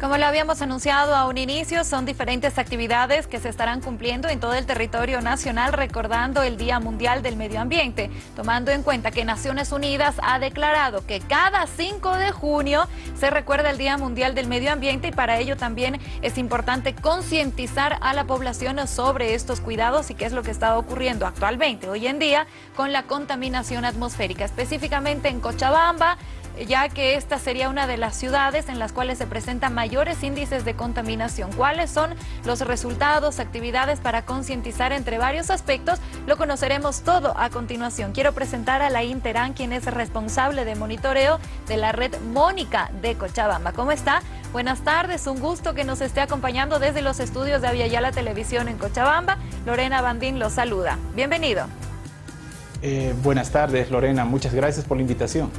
Como lo habíamos anunciado a un inicio, son diferentes actividades que se estarán cumpliendo en todo el territorio nacional recordando el Día Mundial del Medio Ambiente, tomando en cuenta que Naciones Unidas ha declarado que cada 5 de junio se recuerda el Día Mundial del Medio Ambiente y para ello también es importante concientizar a la población sobre estos cuidados y qué es lo que está ocurriendo actualmente, hoy en día, con la contaminación atmosférica, específicamente en Cochabamba, ya que esta sería una de las ciudades en las cuales se presentan mayores índices de contaminación. ¿Cuáles son los resultados, actividades para concientizar entre varios aspectos? Lo conoceremos todo a continuación. Quiero presentar a la Interan, quien es responsable de monitoreo de la red Mónica de Cochabamba. ¿Cómo está? Buenas tardes, un gusto que nos esté acompañando desde los estudios de Aviala Televisión en Cochabamba. Lorena Bandín los saluda. Bienvenido. Eh, buenas tardes, Lorena. Muchas gracias por la invitación.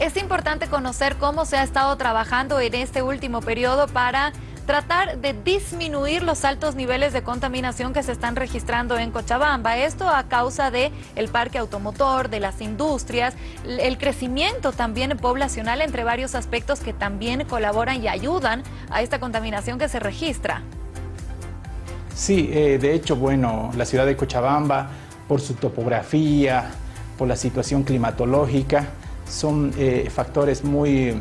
Es importante conocer cómo se ha estado trabajando en este último periodo para tratar de disminuir los altos niveles de contaminación que se están registrando en Cochabamba. Esto a causa del el parque automotor, de las industrias, el crecimiento también poblacional entre varios aspectos que también colaboran y ayudan a esta contaminación que se registra. Sí, eh, de hecho, bueno, la ciudad de Cochabamba, por su topografía, por la situación climatológica, son eh, factores muy,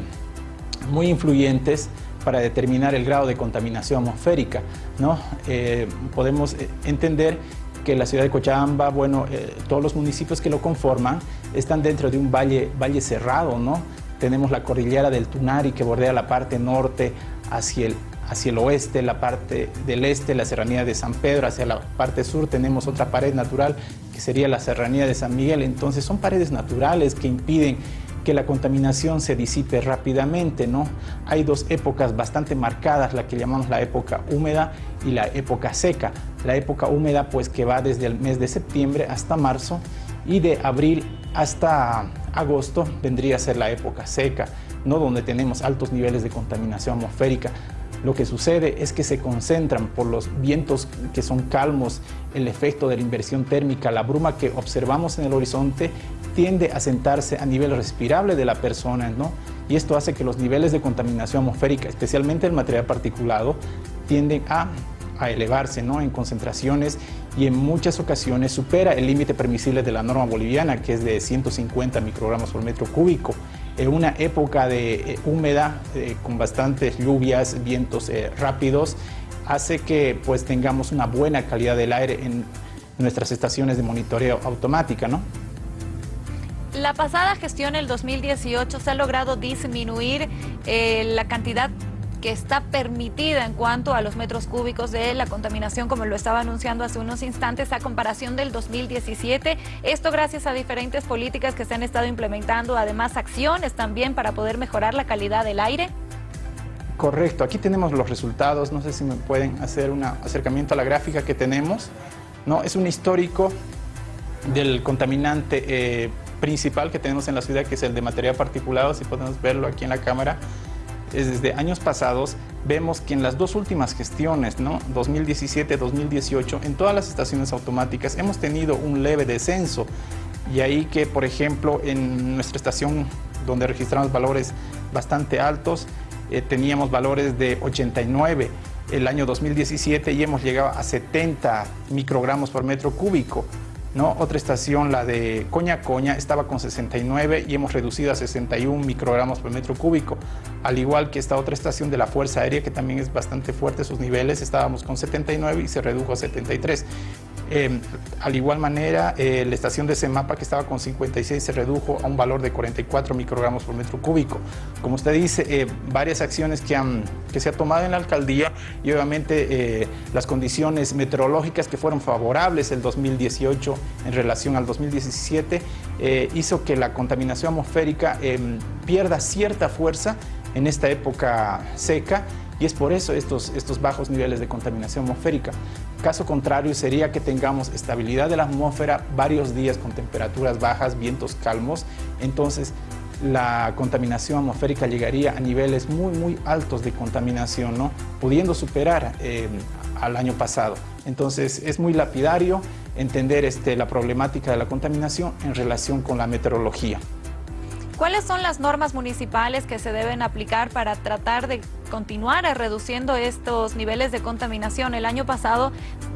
muy influyentes para determinar el grado de contaminación atmosférica. ¿no? Eh, podemos eh, entender que la ciudad de Cochabamba, bueno, todos los municipios que lo conforman están dentro de un valle, valle cerrado, ¿no? Tenemos la cordillera del Tunari que bordea la parte norte hacia el, hacia el oeste, la parte del este, la serranía de San Pedro, hacia la parte sur tenemos otra pared natural que sería la serranía de San Miguel. Entonces son paredes naturales que impiden que la contaminación se disipe rápidamente, ¿no? Hay dos épocas bastante marcadas, la que llamamos la época húmeda y la época seca. La época húmeda pues que va desde el mes de septiembre hasta marzo y de abril hasta agosto vendría a ser la época seca, ¿no? donde tenemos altos niveles de contaminación atmosférica. Lo que sucede es que se concentran por los vientos que son calmos, el efecto de la inversión térmica, la bruma que observamos en el horizonte tiende a sentarse a nivel respirable de la persona, ¿no? Y esto hace que los niveles de contaminación atmosférica, especialmente el material particulado, tienden a, a elevarse ¿no? en concentraciones y en muchas ocasiones supera el límite permisible de la norma boliviana, que es de 150 microgramos por metro cúbico. En una época de eh, húmeda, eh, con bastantes lluvias, vientos eh, rápidos, hace que pues, tengamos una buena calidad del aire en nuestras estaciones de monitoreo automática. ¿no? La pasada gestión, el 2018, se ha logrado disminuir eh, la cantidad que está permitida en cuanto a los metros cúbicos de la contaminación, como lo estaba anunciando hace unos instantes, a comparación del 2017. Esto gracias a diferentes políticas que se han estado implementando, además acciones también para poder mejorar la calidad del aire. Correcto, aquí tenemos los resultados, no sé si me pueden hacer un acercamiento a la gráfica que tenemos. No, es un histórico del contaminante eh, principal que tenemos en la ciudad, que es el de material particulado, si podemos verlo aquí en la cámara, desde años pasados, vemos que en las dos últimas gestiones, ¿no? 2017-2018, en todas las estaciones automáticas hemos tenido un leve descenso. Y ahí que, por ejemplo, en nuestra estación donde registramos valores bastante altos, eh, teníamos valores de 89 el año 2017 y hemos llegado a 70 microgramos por metro cúbico. ¿No? Otra estación, la de Coña Coña, estaba con 69 y hemos reducido a 61 microgramos por metro cúbico. Al igual que esta otra estación de la Fuerza Aérea, que también es bastante fuerte sus niveles, estábamos con 79 y se redujo a 73. Eh, al igual manera, eh, la estación de Semapa, que estaba con 56, se redujo a un valor de 44 microgramos por metro cúbico. Como usted dice, eh, varias acciones que, que se ha tomado en la alcaldía y obviamente las condiciones meteorológicas que fueron favorables el 2018 en relación al 2017 hizo que la contaminación atmosférica pierda cierta fuerza en esta época seca y es por eso estos, estos bajos niveles de contaminación atmosférica. Caso contrario sería que tengamos estabilidad de la atmósfera varios días con temperaturas bajas, vientos calmos, entonces la contaminación atmosférica llegaría a niveles muy muy altos de contaminación, ¿no? pudiendo superar eh, al año pasado. Entonces es muy lapidario entender este, la problemática de la contaminación en relación con la meteorología. ¿Cuáles son las normas municipales que se deben aplicar para tratar de continuara reduciendo estos niveles de contaminación. El año pasado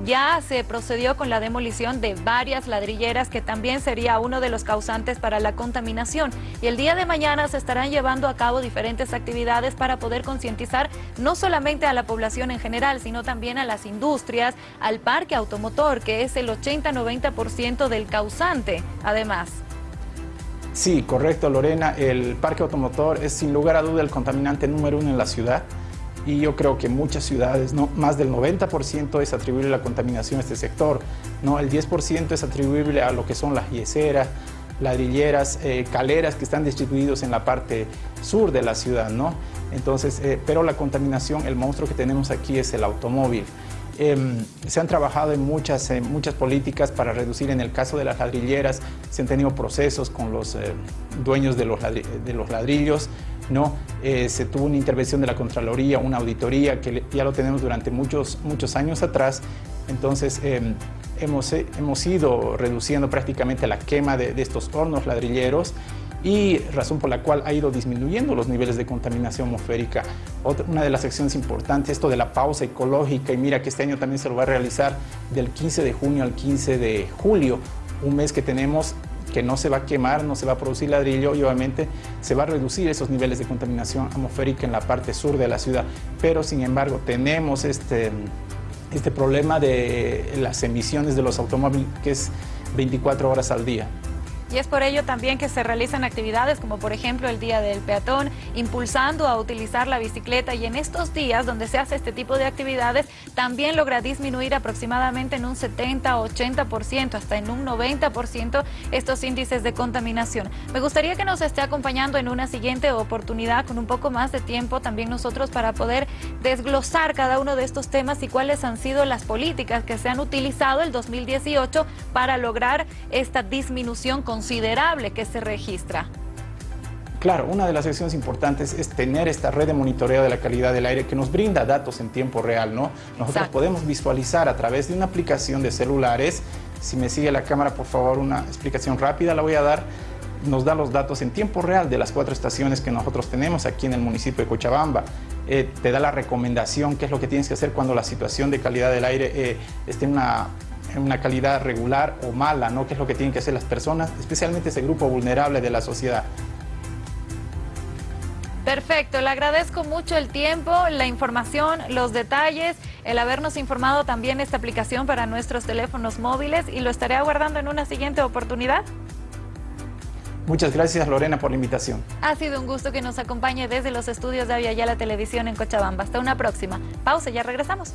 ya se procedió con la demolición de varias ladrilleras que también sería uno de los causantes para la contaminación. Y el día de mañana se estarán llevando a cabo diferentes actividades para poder concientizar no solamente a la población en general, sino también a las industrias, al parque automotor, que es el 80-90% del causante, además. Sí, correcto, Lorena. El parque automotor es sin lugar a duda el contaminante número uno en la ciudad y yo creo que muchas ciudades, más del 90% es atribuible la contaminación a este sector, ¿no? el 10% es atribuible a lo que son las yeseras, ladrilleras, eh, caleras que están distribuidos en la parte sur de la ciudad, ¿no? Entonces, eh, pero la contaminación, el monstruo que tenemos aquí es el automóvil. Em, se han trabajado en muchas, muchas políticas para reducir, en el caso de las ladrilleras, se han tenido procesos con los eh, dueños de los, de los ladrillos, ¿no? Eh, se tuvo una intervención de la Contraloría, una auditoría, que ya lo tenemos durante muchos, muchos años atrás, entonces em, hemos, hemos ido reduciendo prácticamente la quema de estos hornos ladrilleros y razón por la cual ha ido disminuyendo los niveles de contaminación atmosférica. Otra, una de las acciones importantes, esto de la pausa ecológica, y mira que este año también se lo va a realizar del 15 de junio al 15 de julio, un mes que tenemos que no se va a quemar, no se va a producir ladrillo y obviamente se va a reducir esos niveles de contaminación atmosférica en la parte sur de la ciudad. Pero sin embargo tenemos este, este problema de las emisiones de los automóviles que es 24 horas al día. Y es por ello también que se realizan actividades como por ejemplo el Día del Peatón, impulsando a utilizar la bicicleta y en estos días donde se hace este tipo de actividades también logra disminuir aproximadamente en un 70-80%, hasta en un 90% estos índices de contaminación. Me gustaría que nos esté acompañando en una siguiente oportunidad con un poco más de tiempo también nosotros para poder desglosar cada uno de estos temas y cuáles han sido las políticas que se han utilizado el 2018 para lograr esta disminución con considerable que se registra. Claro, una de las acciones importantes es tener esta red de monitoreo de la calidad del aire que nos brinda datos en tiempo real, ¿no? Nosotros podemos visualizar a través de una aplicación de celulares, si me sigue la cámara, por favor, una explicación rápida la voy a dar, nos da los datos en tiempo real de las cuatro estaciones que nosotros tenemos aquí en el municipio de Cochabamba. Eh, te da la recomendación, qué es lo que tienes que hacer cuando la situación de calidad del aire eh, esté en una una calidad regular o mala, ¿no? ¿Qué es lo que tienen que hacer las personas, especialmente ese grupo vulnerable de la sociedad? Perfecto, le agradezco mucho el tiempo, la información, los detalles, el habernos informado también esta aplicación para nuestros teléfonos móviles y lo estaré aguardando en una siguiente oportunidad. Muchas gracias Lorena por la invitación. Ha sido un gusto que nos acompañe desde los estudios de la Televisión en Cochabamba. Hasta una próxima. Pausa, ya regresamos.